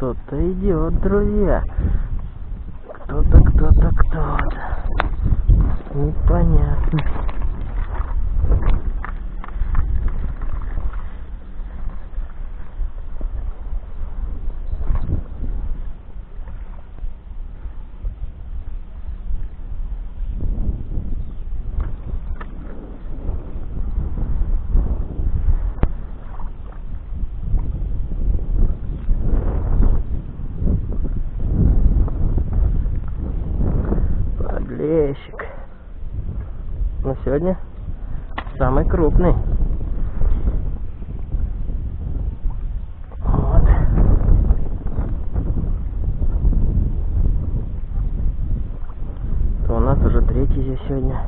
кто-то идет, друзья. Кто-то, кто-то, кто-то. Подлещик. Но сегодня самый крупный. Вот. То у нас уже третий здесь сегодня.